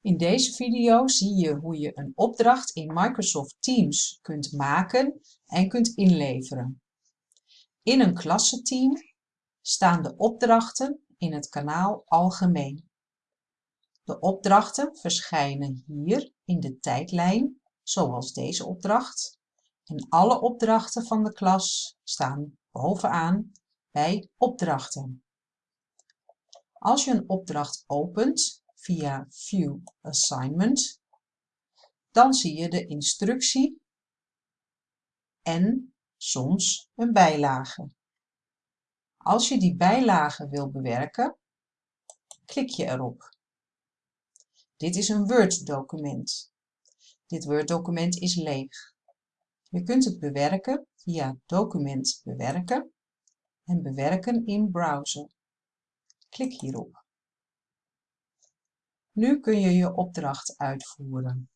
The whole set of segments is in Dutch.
In deze video zie je hoe je een opdracht in Microsoft Teams kunt maken en kunt inleveren. In een klassenteam staan de opdrachten in het kanaal Algemeen. De opdrachten verschijnen hier in de tijdlijn, zoals deze opdracht. En alle opdrachten van de klas staan bovenaan bij Opdrachten. Als je een opdracht opent via View Assignment, dan zie je de instructie en soms een bijlage. Als je die bijlage wil bewerken, klik je erop. Dit is een Word-document. Dit Word-document is leeg. Je kunt het bewerken via Document bewerken en bewerken in browser. Klik hierop. Nu kun je je opdracht uitvoeren.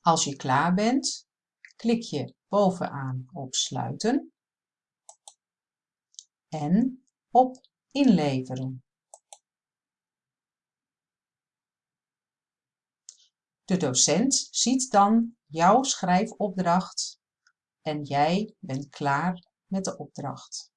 Als je klaar bent, klik je bovenaan op sluiten en op inleveren. De docent ziet dan jouw schrijfopdracht en jij bent klaar met de opdracht.